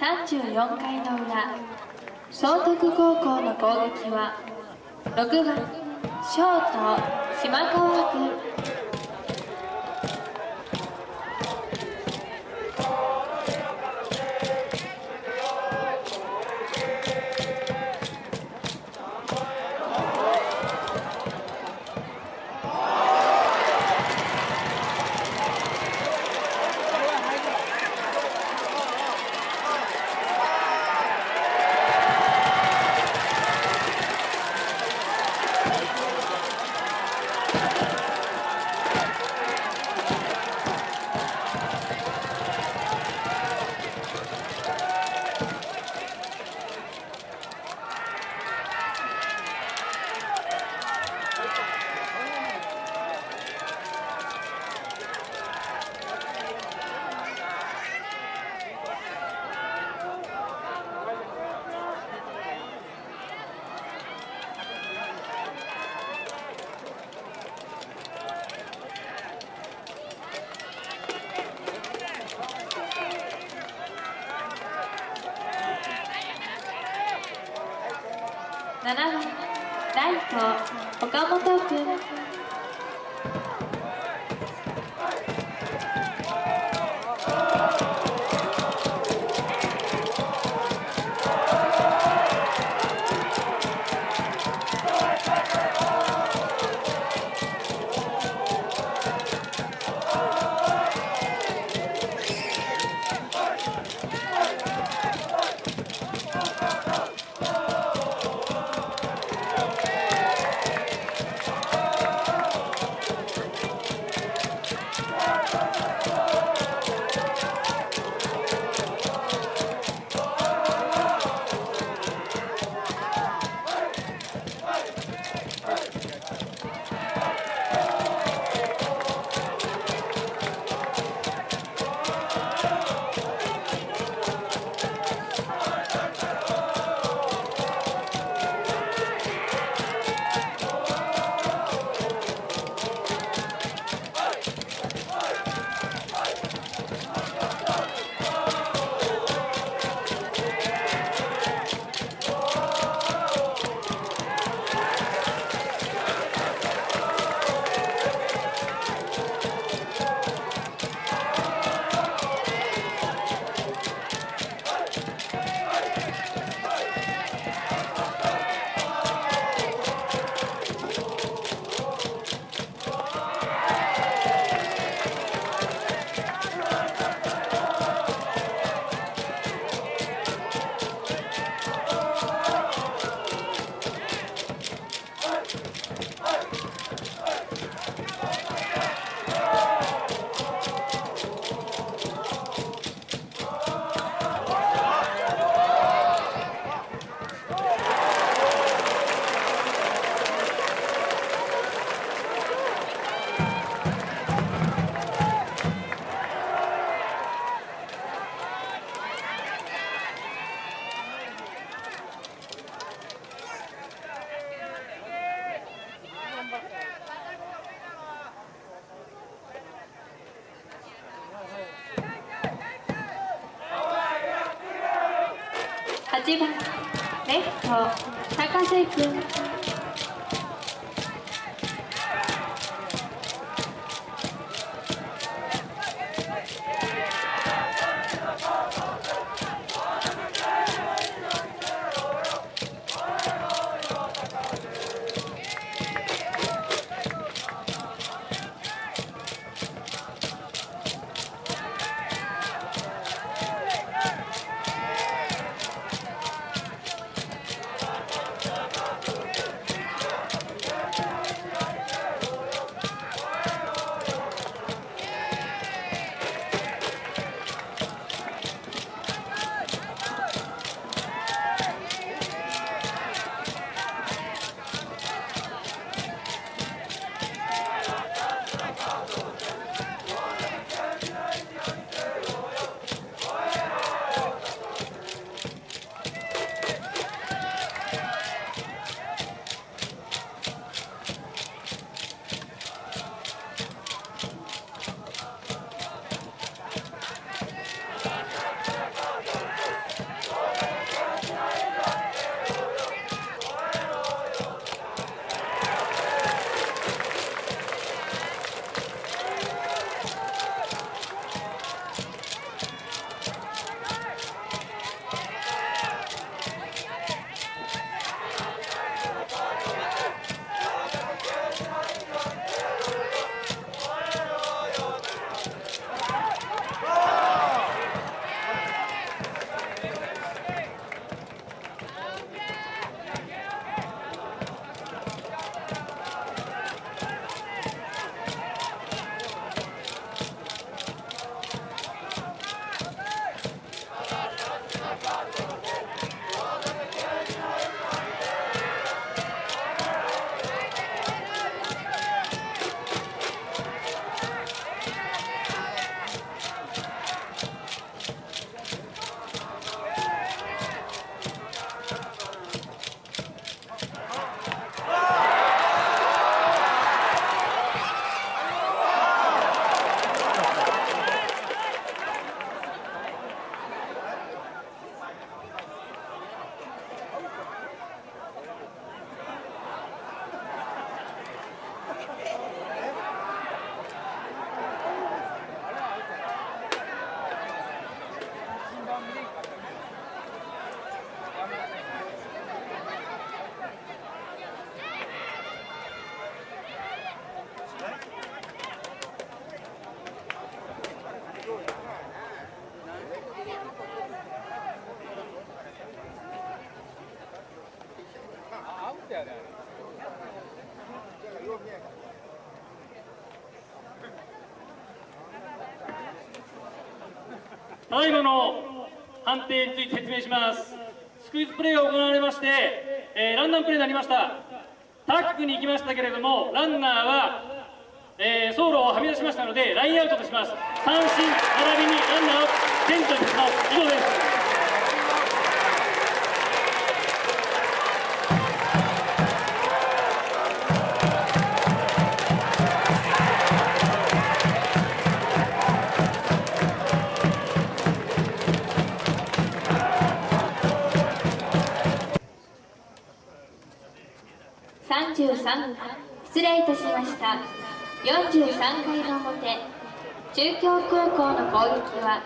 34回の裏総徳高校の攻撃は6番ショート島川君7番と岡本君8番レフト高瀬ったよねよくだいまの判定について説明します。スクイズプレーが行われまして、えー、ランナープレーになりました。タックに行きましたけれどもランナーは、えー、走路をはみ出しましたのでラインアウトとします。三振並びにランナーをテントにします以上です。43失礼いたしました。43回の表中京高校の攻撃は